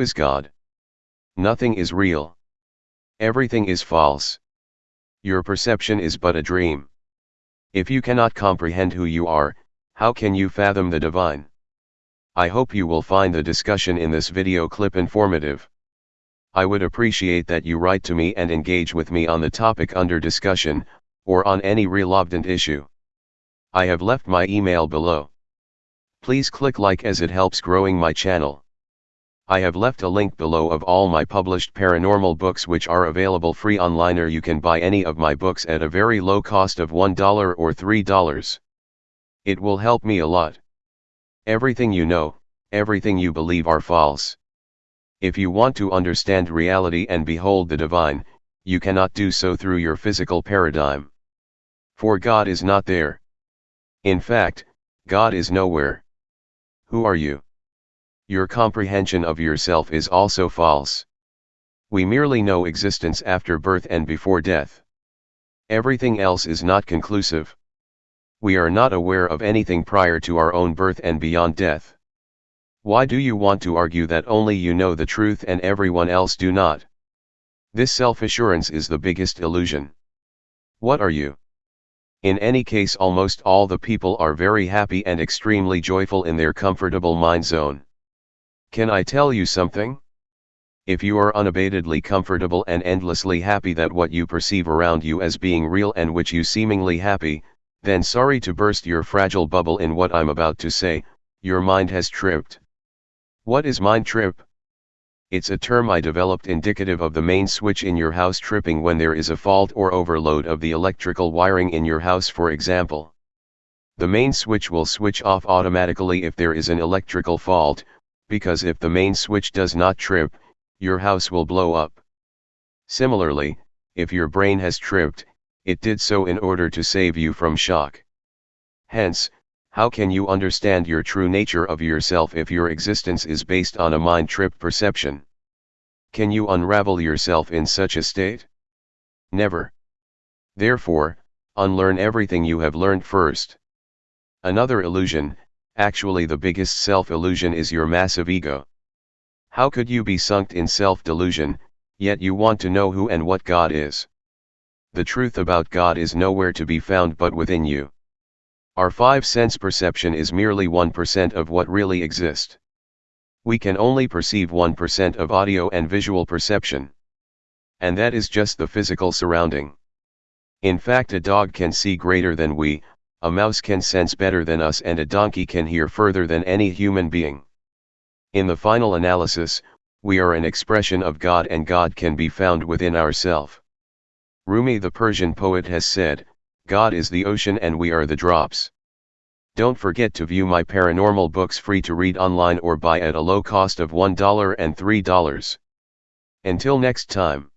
is God? Nothing is real. Everything is false. Your perception is but a dream. If you cannot comprehend who you are, how can you fathom the divine? I hope you will find the discussion in this video clip informative. I would appreciate that you write to me and engage with me on the topic under discussion, or on any relevant issue. I have left my email below. Please click like as it helps growing my channel. I have left a link below of all my published paranormal books which are available free online or you can buy any of my books at a very low cost of $1 or $3. It will help me a lot. Everything you know, everything you believe are false. If you want to understand reality and behold the divine, you cannot do so through your physical paradigm. For God is not there. In fact, God is nowhere. Who are you? Your comprehension of yourself is also false. We merely know existence after birth and before death. Everything else is not conclusive we are not aware of anything prior to our own birth and beyond death. Why do you want to argue that only you know the truth and everyone else do not? This self-assurance is the biggest illusion. What are you? In any case almost all the people are very happy and extremely joyful in their comfortable mind zone. Can I tell you something? If you are unabatedly comfortable and endlessly happy that what you perceive around you as being real and which you seemingly happy, then sorry to burst your fragile bubble in what I'm about to say, your mind has tripped. What is mind trip? It's a term I developed indicative of the main switch in your house tripping when there is a fault or overload of the electrical wiring in your house for example. The main switch will switch off automatically if there is an electrical fault, because if the main switch does not trip, your house will blow up. Similarly, if your brain has tripped, it did so in order to save you from shock. Hence, how can you understand your true nature of yourself if your existence is based on a mind trip perception? Can you unravel yourself in such a state? Never. Therefore, unlearn everything you have learned first. Another illusion, actually the biggest self-illusion is your massive ego. How could you be sunk in self-delusion, yet you want to know who and what God is? the truth about God is nowhere to be found but within you. Our five sense perception is merely 1% of what really exists. We can only perceive 1% of audio and visual perception. And that is just the physical surrounding. In fact a dog can see greater than we, a mouse can sense better than us and a donkey can hear further than any human being. In the final analysis, we are an expression of God and God can be found within ourself. Rumi the Persian poet has said, God is the ocean and we are the drops. Don't forget to view my paranormal books free to read online or buy at a low cost of $1 and $3. Until next time.